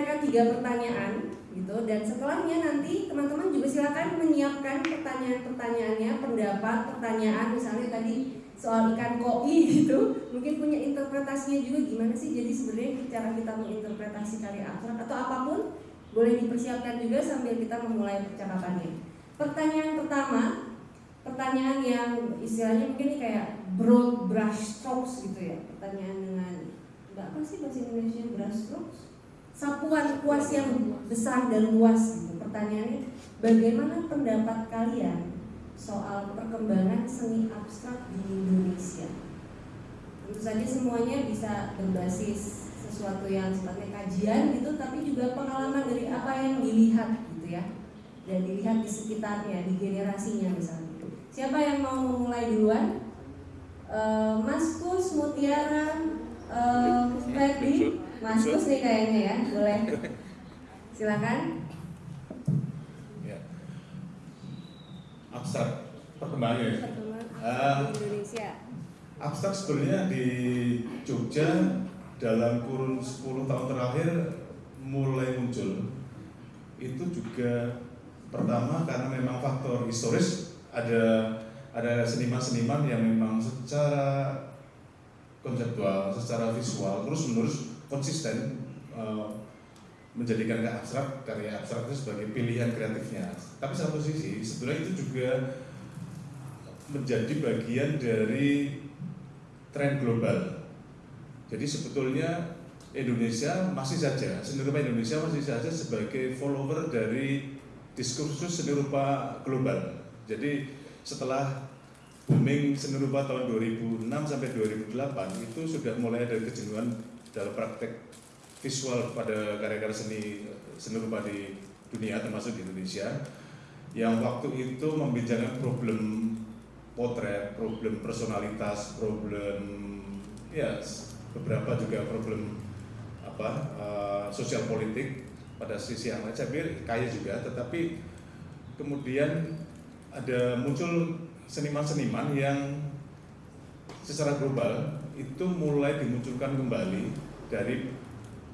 mereka tiga pertanyaan gitu. Dan setelahnya nanti teman-teman juga silakan menyiapkan pertanyaan-pertanyaannya, pendapat, pertanyaan misalnya tadi soal ikan koi gitu. Mungkin punya interpretasinya juga gimana sih? Jadi sebenarnya cara kita menginterpretasi karya abstrak atau apa pun boleh dipersiapkan juga sambil kita memulai percakapannya. Pertanyaan pertama pertanyaan yang istilahnya mungkin kayak broad brush strokes gitu ya. Pertanyaan dengan nggak apa sih bahasa Indonesia brush strokes sapuan kuas yang besar dan luas pertanyaannya bagaimana pendapat kalian soal perkembangan seni abstrak di Indonesia. Tentu saja semuanya bisa berbasis sesuatu yang sifatnya kajian gitu, tapi juga pengalaman dari apa yang dilihat gitu ya, dan dilihat di sekitarnya, di generasinya misalnya. Siapa yang mau memulai duluan? Uh, Mas Kus, Mutiara, uh, Mas Kus nih kayaknya ya, boleh. Silakan. abstrak perkembangannya. uh, Indonesia. Abstrak sebenarnya di Jogja dalam kurun 10 tahun terakhir mulai muncul. Itu juga pertama karena memang faktor historis ada ada seniman-seniman yang memang secara konseptual, secara visual terus menerus konsisten uh, menjadikan karya abstrak karya abstrak itu sebagai pilihan kreatifnya. Tapi satu sisi sebenarnya itu juga menjadi bagian dari tren global. Jadi sebetulnya Indonesia masih saja seni rupa Indonesia masih saja sebagai follower dari diskursus seni rupa global. Jadi setelah booming seni rupa tahun 2006 sampai 2008 itu sudah mulai ada kejenuhan dalam praktek visual pada karya-karya seni seni rupa di dunia termasuk di Indonesia yang waktu itu membincangkan problem potret, problem personalitas, problem ya beberapa juga problem apa uh, sosial politik pada sisi yang lain. Saya kaya juga tetapi kemudian ada muncul seniman-seniman yang secara global itu mulai dimunculkan kembali dari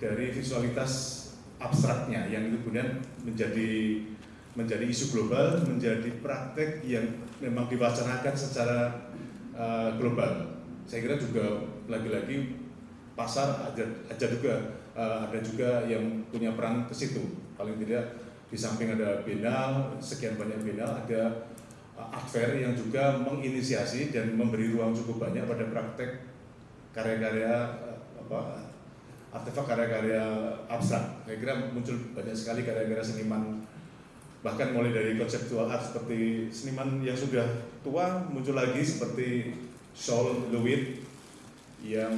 dari visualitas abstraknya yang kemudian menjadi menjadi isu global, menjadi praktek yang memang diwacanakan secara uh, global. Saya kira juga lagi-lagi pasar ada, ada juga uh, ada juga yang punya peran ke situ. Paling tidak di samping ada Biennale, sekian banyak Biennale, ada uh, art fair yang juga menginisiasi dan memberi ruang cukup banyak pada praktek karya-karya apa artefak karya-karya abstrak. Saya kira muncul banyak sekali karya-karya seniman bahkan mulai dari konseptual art seperti seniman yang sudah tua muncul lagi seperti Saul Lewitt yang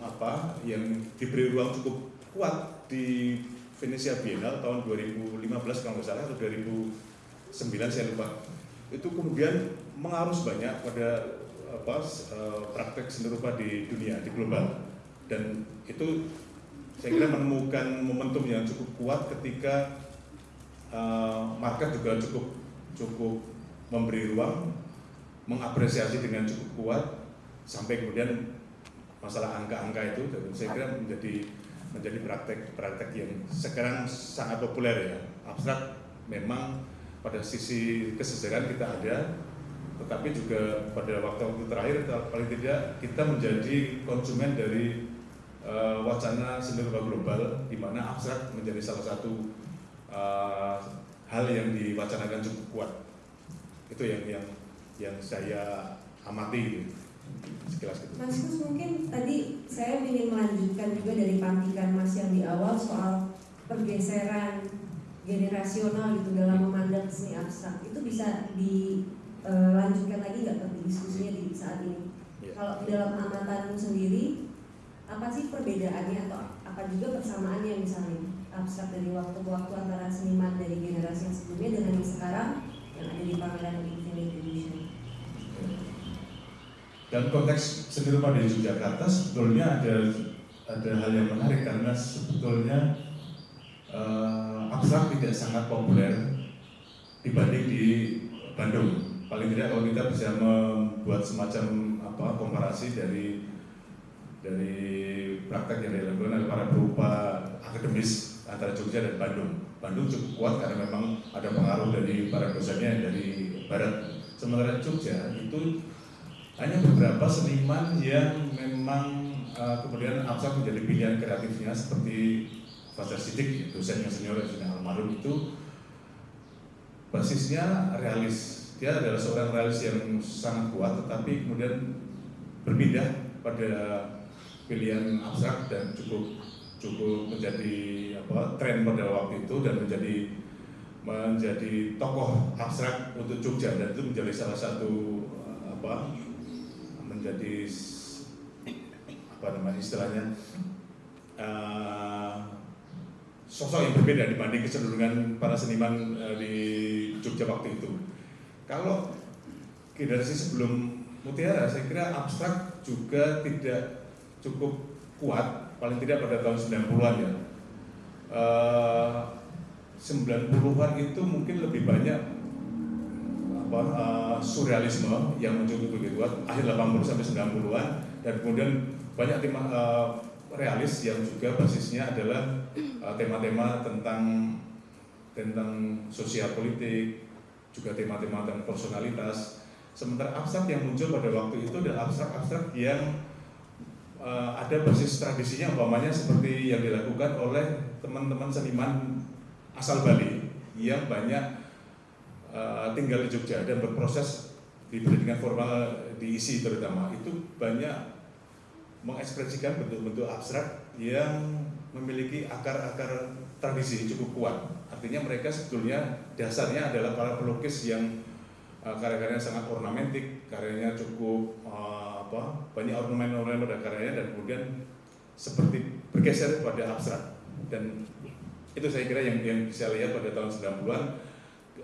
apa yang diberi ruang cukup kuat di Venesia Biennale tahun 2015 kalau nggak salah atau 2009 saya lupa itu kemudian mengarus banyak pada apa eh, praktek seni rupa di dunia di global. Dan itu saya kira menemukan momentum yang cukup kuat ketika uh, market juga cukup cukup memberi ruang, mengapresiasi dengan cukup kuat sampai kemudian masalah angka-angka itu dan saya kira menjadi menjadi praktek-praktek yang sekarang sangat populer ya. Abstrak memang pada sisi kesejaran kita ada tetapi juga pada waktu-waktu terakhir paling tidak kita menjadi konsumen dari uh, wacana seni rupa global di mana abstrak menjadi salah satu uh, hal yang diwacanakan cukup kuat. Itu yang yang yang saya amati gitu. Sekilas gitu. Mas Kus mungkin tadi saya ingin melanjutkan juga dari pantikan Mas yang di awal soal pergeseran generasional gitu dalam memandang seni abstrak itu bisa eh, lagi nggak ke diskusinya di saat ini? Yeah. Kalau dalam amatanmu sendiri apa sih perbedaannya atau apa juga persamaannya misalnya abstrak dari waktu ke waktu antara seniman dari generasi yang sebelumnya dengan yang sekarang yang ada di pameran Infinite Edition. Dan konteks seni rupa di Yogyakarta sebetulnya ada ada hal yang menarik karena sebetulnya uh, abstrak tidak sangat populer dibanding di Bandung. Paling tidak kalau kita bisa membuat semacam apa komparasi dari dari praktek yang dilakukan oleh para berupa akademis antara Jogja dan Bandung. Bandung cukup kuat karena memang ada pengaruh dari para dosennya dari barat. Sementara Jogja itu hanya beberapa seniman yang memang uh, kemudian abstrak menjadi pilihan kreatifnya seperti Fajar Sidik, dosen yang senior yang sudah almarhum itu basisnya realis. Dia adalah seorang realis yang sangat kuat, tetapi kemudian berpindah pada pilihan abstrak dan cukup cukup menjadi apa tren pada waktu itu dan menjadi menjadi tokoh abstrak untuk Jogja dan itu menjadi salah satu apa menjadi apa namanya istilahnya uh, sosok yang berbeda dibanding kecenderungan para seniman uh, di Jogja waktu itu. Kalau generasi sebelum Mutiara, saya kira abstrak juga tidak cukup kuat, paling tidak pada tahun 90-an ya. Uh, 90-an itu mungkin lebih banyak apa uh, surrealisme yang muncul begitu kuat akhir 80 sampai 90-an dan kemudian banyak tema uh, realis yang juga basisnya adalah tema-tema uh, tentang tentang sosial politik juga tema-tema tentang personalitas. Sementara abstrak yang muncul pada waktu itu adalah abstrak-abstrak yang uh, ada basis tradisinya umpamanya seperti yang dilakukan oleh teman-teman seniman asal Bali yang banyak uh, tinggal di Jogja dan berproses di pendidikan formal diisi terutama. Itu banyak mengekspresikan bentuk-bentuk abstrak yang memiliki akar-akar tradisi cukup kuat. Artinya mereka sebetulnya dasarnya adalah para pelukis yang uh, karya-karyanya sangat ornamentik, karyanya cukup uh, apa banyak ornamen-ornamen pada karyanya dan kemudian seperti bergeser pada abstrak. Dan itu saya kira yang yang bisa lihat pada tahun 90-an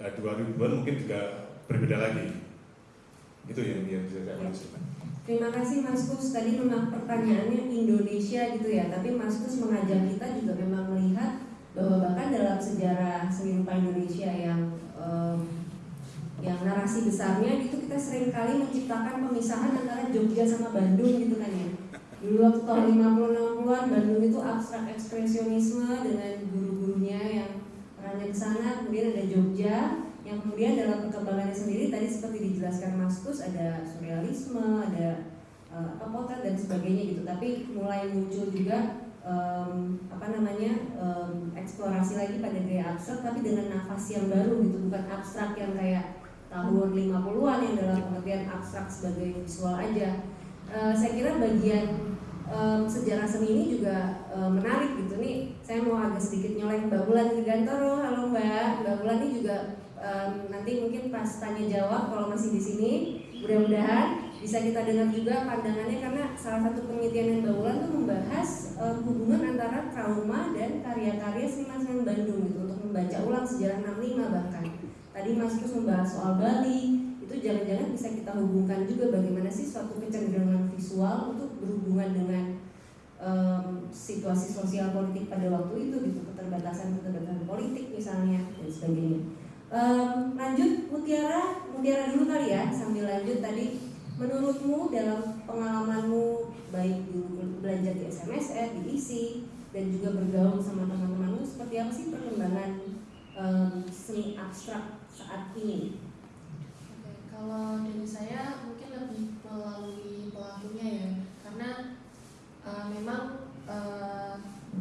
2000-an mungkin juga berbeda lagi. Itu yang yang bisa saya maksudkan Terima kasih Mas Kus. Tadi memang pertanyaannya Indonesia gitu ya, tapi Mas Kus mengajak kita juga memang melihat bahwa bahkan dalam sejarah seni rupa Indonesia yang um, yang narasi besarnya itu kita sering kali menciptakan pemisahan antara Jogja sama Bandung gitu kan ya dulu waktu tahun 50-60an Bandung itu abstrak ekspresionisme dengan guru-gurunya yang perannya ke sana kemudian ada Jogja yang kemudian dalam perkembangannya sendiri tadi seperti dijelaskan Mas Kus ada surrealisme ada uh, potret dan sebagainya gitu tapi mulai muncul juga um, apa namanya um, eksplorasi lagi pada gaya abstrak tapi dengan nafas yang baru gitu bukan abstrak yang kayak tahun 50-an yang dalam pengertian abstrak sebagai visual aja. Uh, saya kira bagian um, sejarah seni ini juga um, menarik gitu nih. Saya mau agak sedikit nyolek Mbak Bulan Gigantoro. Halo Mbak, Mbak Bulan ini juga um, nanti mungkin pas tanya jawab kalau masih di sini. Mudah-mudahan bisa kita dengar juga pandangannya karena salah satu penelitian Mbak Bulan itu membahas um, hubungan antara trauma dan karya-karya seniman-seniman Bandung gitu untuk membaca ulang sejarah 65 bahkan. Tadi Mas Kus membahas soal Bali, itu jangan-jangan bisa kita hubungkan juga bagaimana sih suatu kecenderungan visual untuk berhubungan dengan um, situasi sosial politik pada waktu itu gitu keterbatasan keterbatasan politik misalnya dan sebagainya. Um, lanjut Mutiara, Mutiara dulu kali ya sambil lanjut tadi menurutmu dalam pengalamanmu baik dulu belajar di SMSR, di ISI dan juga bergaul sama teman-temanmu seperti apa sih perkembangan um, seni abstrak saat ini? Oke, kalau dari saya mungkin lebih melalui pelakunya ya, karena uh, memang uh,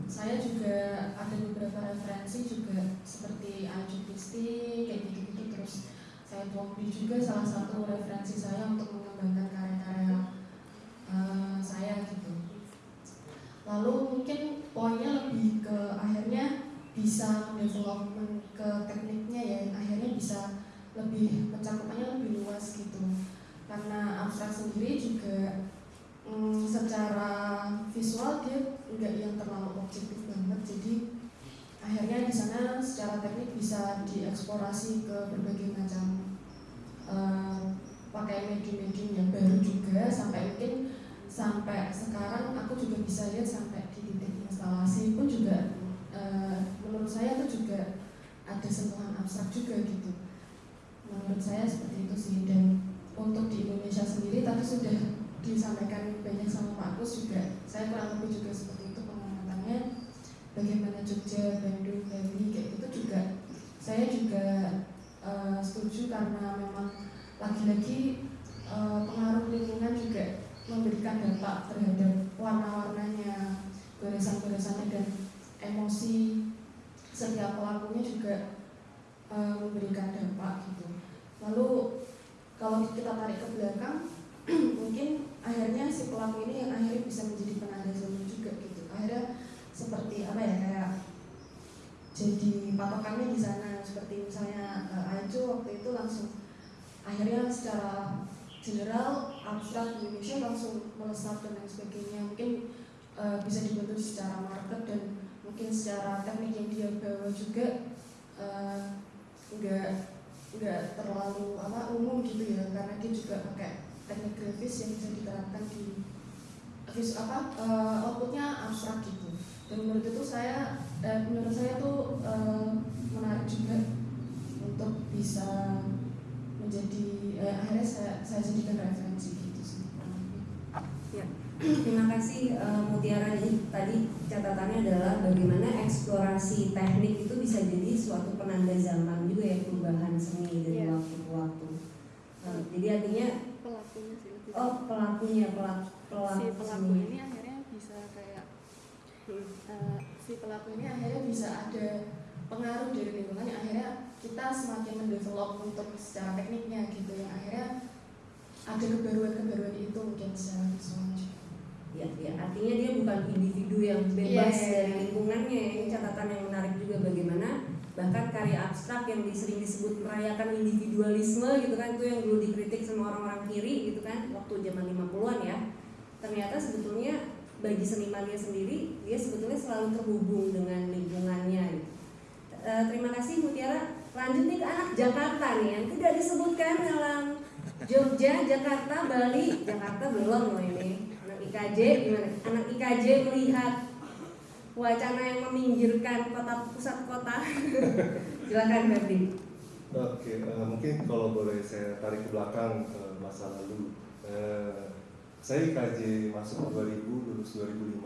saya juga ada beberapa referensi juga seperti Kristi kayak gitu-gitu terus saya Tuangbi juga salah satu referensi saya untuk mengembangkan karya-karya uh, saya gitu. Lalu mungkin poinnya lebih ke akhirnya bisa development ke tekniknya ya akhirnya bisa lebih pencakupannya lebih luas gitu karena abstrak sendiri juga mm, secara visual dia enggak yang terlalu objektif banget jadi akhirnya di sana secara teknik bisa dieksplorasi ke berbagai macam uh, pakai medium-medium yang baru juga sampai mungkin sampai sekarang aku juga bisa lihat sampai di titik instalasi pun juga uh, menurut saya itu juga ada sentuhan abstrak juga gitu. Menurut saya seperti itu sih dan untuk di Indonesia sendiri tadi sudah disampaikan banyak sama Pak Kus juga saya kurang lebih juga seperti bagaimana Jogja, Bandung, Bali kayak gitu juga saya juga uh, setuju karena memang lagi-lagi uh, pengaruh lingkungan juga memberikan dampak terhadap warna-warnanya, goresan-goresannya dan emosi setiap pelakunya juga uh, memberikan dampak gitu. Lalu kalau kita tarik ke belakang, mungkin akhirnya si pelaku ini yang akhirnya bisa menjadi penanda zaman juga gitu. Akhirnya seperti apa ya kayak jadi patokannya di sana. Seperti misalnya uh, Aijo waktu itu langsung akhirnya secara general abstrak Indonesia langsung melesat dan lain sebagainya. Mungkin uh, bisa dibantu secara market dan mungkin secara teknik yang dia bawa juga uh, enggak enggak terlalu apa umum gitu ya. Karena dia juga pakai teknik grafis yang bisa diterapkan di vis apa uh, outputnya abstrak gitu dan menurut itu saya eh, menurut saya tuh eh, menarik juga untuk bisa menjadi eh, akhirnya saya, saya jadikan referensi gitu sih ya. Terima kasih uh, Mutiara ini tadi catatannya adalah bagaimana eksplorasi teknik itu bisa jadi suatu penanda zaman juga ya perubahan seni dari yeah. waktu ke waktu. Uh, jadi artinya pelakunya sih. Oh pelakunya pelaku pelaku si pelaku seni. ini uh, si pelaku ini akhirnya bisa ada pengaruh dari lingkungan yang akhirnya kita semakin mendevelop untuk secara tekniknya gitu yang akhirnya ada kebaruan-kebaruan itu mungkin secara visual Ya, ya, artinya dia bukan individu yang bebas yeah. dari lingkungannya. Ini catatan yang menarik juga bagaimana bahkan karya abstrak yang sering disebut merayakan individualisme gitu kan itu yang dulu dikritik sama orang-orang kiri gitu kan waktu zaman 50-an ya. Ternyata sebetulnya bagi senimannya sendiri dia sebetulnya selalu terhubung dengan lingkungannya. E, terima kasih Mutiara. Lanjut nih ke anak Jakarta nih yang tidak disebutkan dalam Jogja, Jakarta, Bali, Jakarta belum loh ini. Anak IKJ gimana? anak IKJ melihat wacana yang meminggirkan kota pusat kota. Silakan Ferdi. Oke, uh, mungkin kalau boleh saya tarik ke belakang ke masa lalu. Uh, saya IKJ masuk 2000 lulus 2005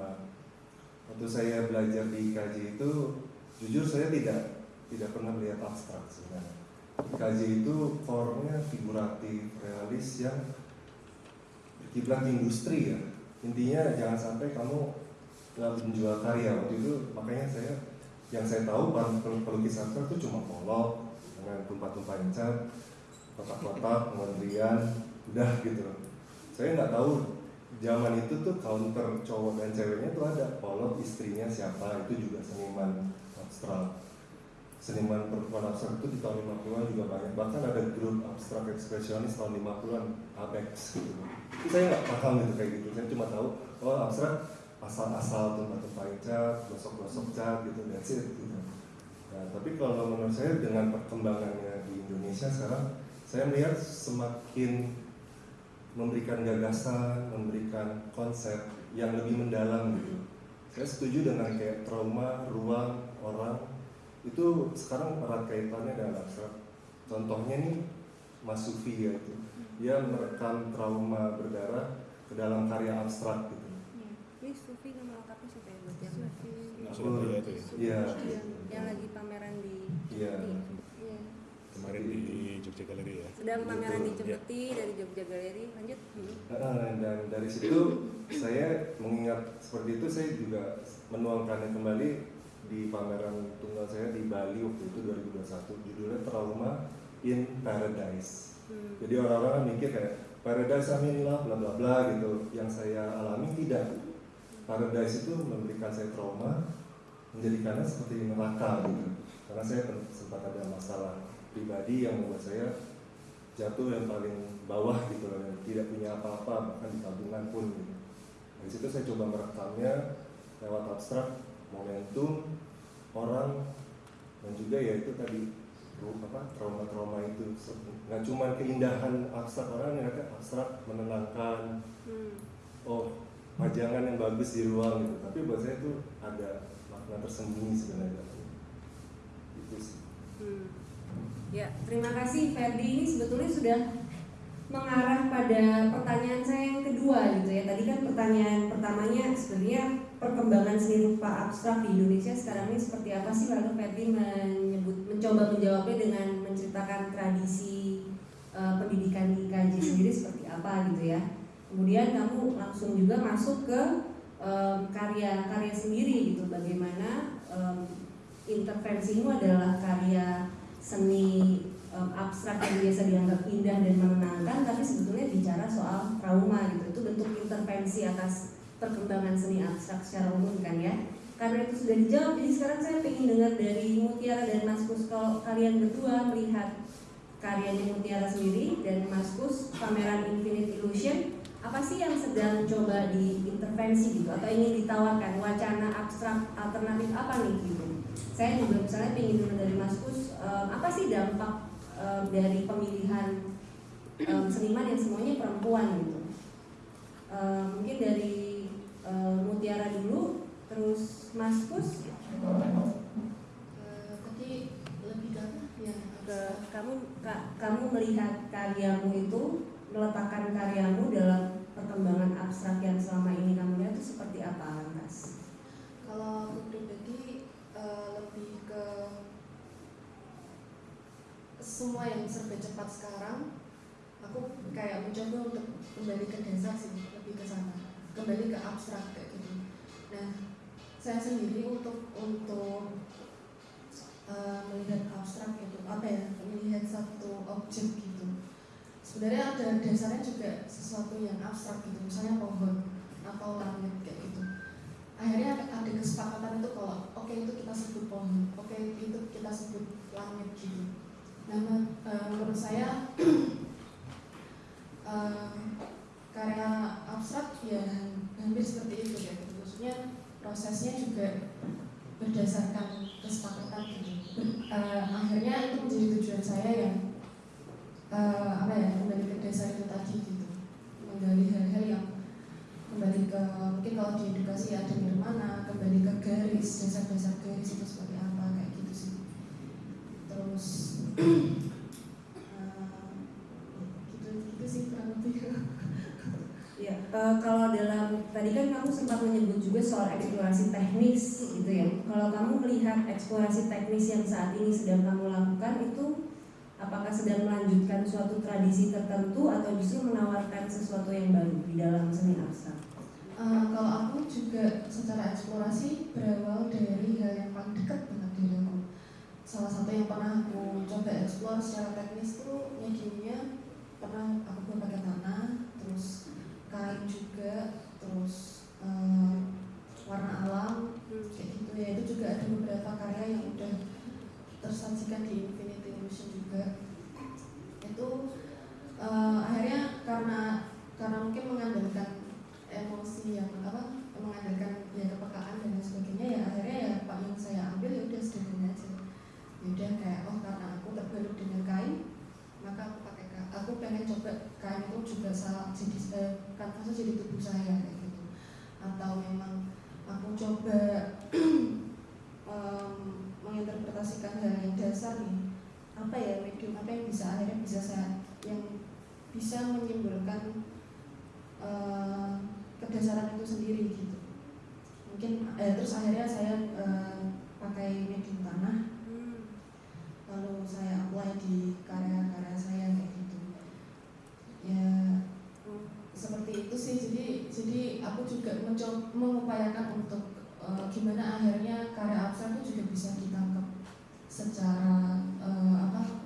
waktu saya belajar di IKJ itu jujur saya tidak tidak pernah melihat abstrak sebenarnya. IKJ itu formnya figuratif realis yang berkiblat industri ya. Intinya jangan sampai kamu nggak menjual karya. Waktu itu makanya saya yang saya tahu pelukis abstrak itu cuma polok dengan tumpah-tumpah cat kotak-kotak kementerian udah gitu saya nggak tahu zaman itu tuh counter cowok dan ceweknya tuh ada. Polot istrinya siapa itu juga seniman abstrak. Seniman perempuan abstrak itu di tahun 50-an juga banyak. Bahkan ada grup abstrak ekspresionis tahun 50-an Apex gitu. Itu saya nggak paham itu kayak gitu. Saya cuma tahu oh abstrak asal-asal tempat-tempat cat gosok-gosok cat gitu dan sih gitu. Nah tapi kalau menurut saya dengan perkembangannya di Indonesia sekarang saya melihat semakin memberikan gagasan, memberikan konsep yang lebih mendalam gitu. Saya setuju dengan kayak trauma, ruang, orang itu sekarang erat kaitannya dengan abstrak. Contohnya nih Mas Sufi ya itu, dia merekam trauma berdarah ke dalam karya abstrak gitu. Ya. Ini Sufi nama lengkapnya siapa ya buat yang Sufi. Iya. Yang lagi pameran di. Iya kemarin di Jogja Galeri ya. Sedang pameran di Jogja dari Jogja Galeri. Lanjut. Hmm. Dan dari situ saya mengingat seperti itu saya juga menuangkannya kembali di pameran tunggal saya di Bali waktu itu 2021 judulnya Trauma in Paradise. Hmm. Jadi orang-orang mikir kayak Paradise amin lah bla bla bla gitu. Yang saya alami tidak. Paradise itu memberikan saya trauma, menjadikannya seperti neraka gitu. Karena saya sempat ada masalah pribadi yang membuat saya jatuh yang paling bawah gitu loh, yang tidak punya apa-apa bahkan di tabungan pun gitu. Dari situ saya coba merekamnya lewat abstrak, momentum, orang, dan juga ya itu tadi apa trauma-trauma itu nggak cuma keindahan abstrak orang yang ada abstrak menenangkan hmm. oh pajangan yang bagus di ruang gitu tapi buat saya itu ada makna tersembunyi sebenarnya itu sih hmm. Ya, terima kasih Ferdi. Ini sebetulnya sudah mengarah pada pertanyaan saya yang kedua gitu ya. Tadi kan pertanyaan pertamanya sebenarnya perkembangan seni rupa abstrak di Indonesia sekarang ini seperti apa sih lalu Fetty menyebut mencoba menjawabnya dengan menceritakan tradisi uh, pendidikan di KJ sendiri seperti apa gitu ya kemudian kamu langsung juga masuk ke karya-karya um, sendiri gitu bagaimana um, intervensimu adalah karya seni um, abstrak yang biasa dianggap indah dan menenangkan tapi sebetulnya bicara soal trauma gitu. Itu bentuk intervensi atas perkembangan seni abstrak secara umum kan ya. Karena itu sudah dijawab jadi sekarang saya ingin dengar dari Mutiara dan Mas Kus. Kalau kalian berdua melihat karyanya Mutiara sendiri dan Mas Kus pameran Infinite Illusion apa sih yang sedang coba diintervensi gitu? Atau ingin ditawarkan wacana abstrak alternatif apa nih gitu saya juga misalnya ingin dengar dari Mas Kus um, apa sih dampak um, dari pemilihan um, seniman yang semuanya perempuan gitu um, mungkin dari uh, Mutiara dulu, terus Mas Kus. Uh, tadi lebih ke ya ke kamu ka, kamu melihat karyamu itu meletakkan karyamu dalam perkembangan abstrak yang selama ini kamu lihat itu seperti apa lantas? Kalau aku pribadi uh, lebih ke semua yang serba cepat sekarang aku kayak mencoba untuk kembali ke desa sih lebih ke sana. Kembali ke abstrak kayak gitu. Nah saya sendiri untuk untuk uh, melihat abstrak itu apa ya melihat satu objek gitu. Sebenarnya ada dasarnya juga sesuatu yang abstrak gitu misalnya pohon atau langit kayak gitu. Akhirnya itu kalau oke okay, itu kita sebut pohon oke okay, itu kita sebut langit gitu. Nah uh, menurut saya uh, karya abstrak ya hampir seperti itu ya. Maksudnya prosesnya juga berdasarkan kesepakatan gitu. Uh, akhirnya itu menjadi tujuan saya yang uh, apa ya kembali ke desa itu tadi gitu. Menggali hal-hal yang kembali ke mungkin kalau di edukasi ada nirmana kembali ke garis dasar-dasar garis itu seperti apa kayak gitu sih terus uh, gitu gitu sih kurang lebih Ya, uh, kalau dalam tadi kan kamu sempat menyebut juga soal eksplorasi teknis gitu ya. Kalau kamu melihat eksplorasi teknis yang saat ini sedang kamu lakukan itu apakah sedang melanjutkan suatu tradisi tertentu atau justru menawarkan sesuatu yang baru di dalam seni abstrak? Uh, kalau aku juga secara eksplorasi berawal dari hal yang paling dekat dengan diriku. Salah satu yang pernah aku coba eksplor secara teknis tuh mediumnya pernah aku buat pakai tanah, terus kain juga terus um, warna alam kayak gitu. Ya itu juga ada beberapa karya yang udah tersajikan di Infinity Illusion juga. Itu uh, akhirnya karena karena mungkin mengandalkan emosi yang apa mengandalkan ya kepekaan dan sebagainya ya akhirnya ya pak yang saya ambil ya udah sederhana aja. Ya udah kayak oh karena aku terbalut dengan kain maka aku pakai aku pengen coba kain itu juga salah jadi eh, kanvasnya jadi tubuh saya kayak gitu. Atau memang aku coba um, menginterpretasikan hal yang dasar nih apa ya medium apa yang bisa akhirnya bisa saya yang bisa menyimbolkan uh, kedasaran itu sendiri gitu. Mungkin eh, terus akhirnya saya uh, pakai medium tanah. Lalu saya apply di karya-karya saya kayak gitu. Ya seperti itu sih. Jadi jadi aku juga mencoba mengupayakan untuk uh, gimana akhirnya karya abstrak itu juga bisa ditangkap secara uh, apa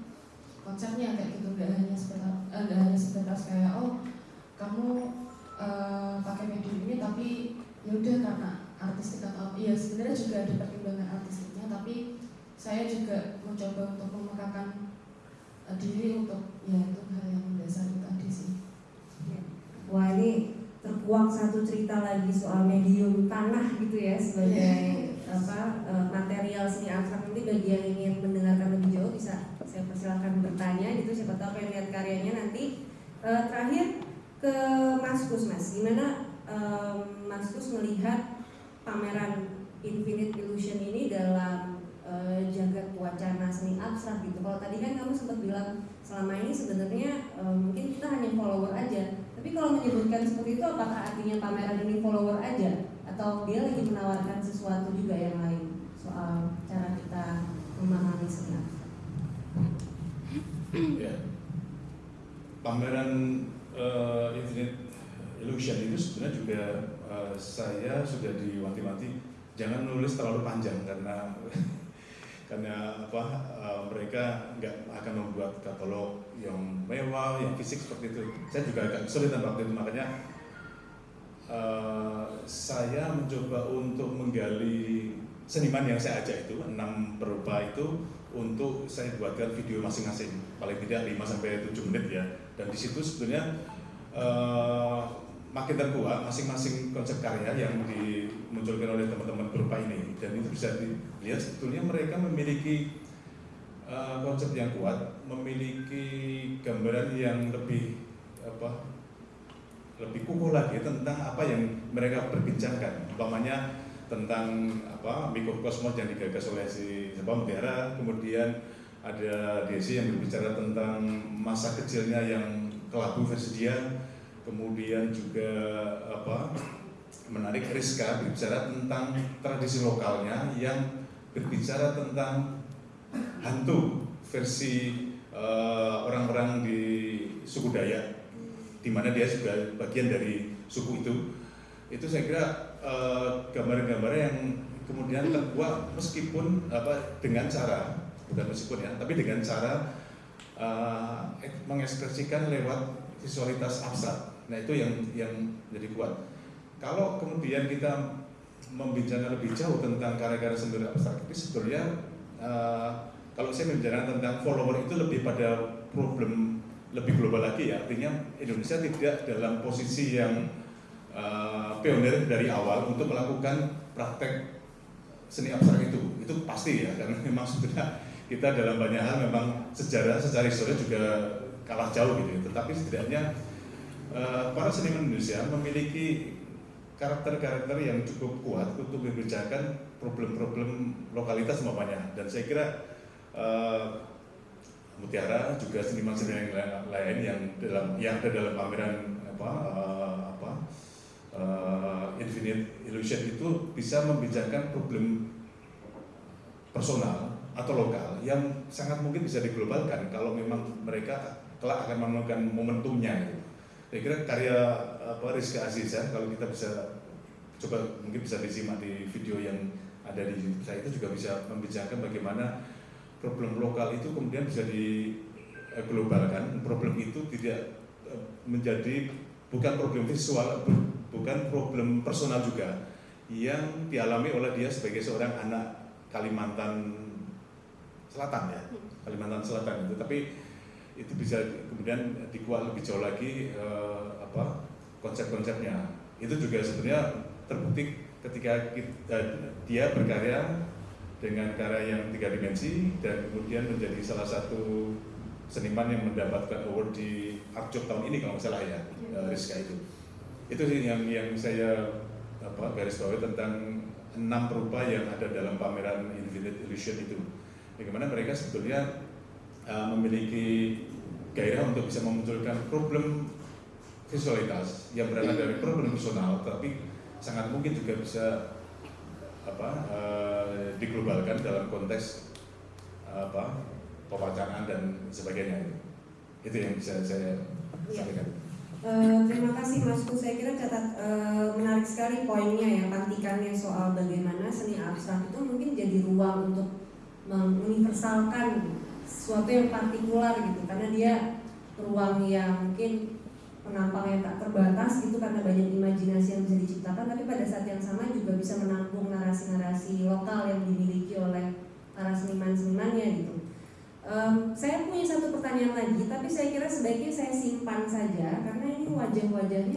konsepnya kayak gitu. Nggak hanya sebatas uh, nggak hanya sebatas kayak oh kamu ya udah karena artistik atau iya sebenarnya juga ada pertimbangan artistiknya tapi saya juga mencoba untuk memekakan diri untuk ya itu hal yang mendasar tadi sih. Wah ini terkuak satu cerita lagi soal medium tanah gitu ya sebagai apa e, material seni abstrak. Nanti bagi yang ingin mendengarkan lebih jauh bisa saya persilahkan bertanya gitu. Siapa tahu pengen lihat karyanya nanti. E, terakhir ke Mas Kus Mas gimana e, Mas Kus melihat pameran Infinite Illusion ini dalam uh, jagat wacana seni abstrak gitu. Kalau tadi kan kamu sempat bilang selama ini sebenarnya uh, mungkin kita hanya follower aja. Tapi kalau menyebutkan seperti itu, apakah artinya pameran ini follower aja? atau dia lagi menawarkan sesuatu juga yang lain soal cara kita memahami seni abstrak. ya pameran eh, Infinite Illusion itu sebenarnya juga eh, saya sudah diwanti-wanti. Jangan nulis terlalu panjang karena karena apa eh, mereka nggak akan membuat katalog yang mewah yang fisik seperti itu. Saya juga agak kesulitan waktu itu makanya eh, saya mencoba untuk menggali seniman yang saya ajak itu enam perupa itu untuk saya buatkan video masing-masing. Paling tidak 5 sampai 7 menit ya. Dan di situ sebenarnya eh, makin terkuat masing-masing konsep karya yang dimunculkan oleh teman-teman perupa ini. Dan itu bisa dilihat sebetulnya mereka memiliki eh, konsep yang kuat memiliki gambaran yang lebih apa lebih kukuh lagi tentang apa yang mereka perbincangkan. Umpamanya tentang apa mikrokosmos yang digagas oleh si siapa Mutiara kemudian ada Desi yang berbicara tentang masa kecilnya yang kelabu versi dia kemudian juga apa menarik Rizka berbicara tentang tradisi lokalnya yang berbicara tentang hantu versi eh, orang-orang di suku Dayak di mana dia juga bagian dari suku itu. Itu saya kira eh, gambar-gambar yang kemudian terbuat meskipun apa dengan cara bukan meskipun ya tapi dengan cara eh, mengekspresikan lewat visualitas abstrak nah itu yang yang jadi kuat. Kalau kemudian kita membincangkan lebih jauh tentang karya-karya seni abstrak itu sebetulnya eh, kalau saya membicarakan tentang follower itu lebih pada problem lebih global lagi ya. Artinya Indonesia tidak dalam posisi yang uh, pionir dari awal untuk melakukan praktek seni abstrak itu. Itu pasti ya karena memang sebenarnya kita dalam banyak hal memang sejarah secara historis juga kalah jauh gitu tetapi setidaknya uh, para seniman Indonesia memiliki karakter-karakter yang cukup kuat untuk membicarakan problem-problem lokalitas semuanya dan saya kira uh, Mutiara juga seniman-seniman yang lain yang dalam yang ada dalam pameran apa uh, apa uh, Infinite Illusion itu bisa membicarakan problem personal atau lokal yang sangat mungkin bisa diglobalkan kalau memang mereka kelak akan menemukan momentumnya gitu. Saya kira karya apa Rizka Aziza kalau kita bisa coba mungkin bisa disimak di video yang ada di YouTube saya itu juga bisa membicarakan bagaimana problem lokal itu kemudian bisa diglobalkan. Problem itu tidak eh, menjadi bukan problem visual bukan problem personal juga yang dialami oleh dia sebagai seorang anak Kalimantan Selatan ya Kalimantan Selatan itu. Tapi itu bisa kemudian dikuat lebih jauh lagi eh, apa konsep-konsepnya. Itu juga sebenarnya terbukti ketika kita, dia berkarya dengan karya yang tiga dimensi dan kemudian menjadi salah satu seniman yang mendapatkan award di Arjok tahun ini kalau nggak salah ya uh, Rizka itu. Itu sih yang yang saya apa garis bawahi tentang enam perupa yang ada dalam pameran Infinite Illusion itu. Bagaimana mereka sebetulnya uh, memiliki gairah untuk bisa memunculkan problem visualitas yang berasal dari problem personal tapi sangat mungkin juga bisa apa uh, diglobalkan dalam konteks uh, apa pewacanaan dan sebagainya itu yang bisa saya Ya. sampaikan. Eh, terima kasih Mas Ku. Saya kira catat eh, menarik sekali poinnya ya pantikannya soal bagaimana seni abstrak itu mungkin jadi ruang untuk menguniversalkan sesuatu yang partikular gitu karena dia ruang yang mungkin penampangnya tak terbatas gitu karena banyak imajinasi yang bisa diciptakan tapi pada saat yang sama juga bisa menampung narasi-narasi lokal yang dimiliki oleh para seniman-senimannya gitu. Um, saya punya satu pertanyaan lagi, tapi saya kira sebaiknya saya simpan saja karena ini wajah-wajahnya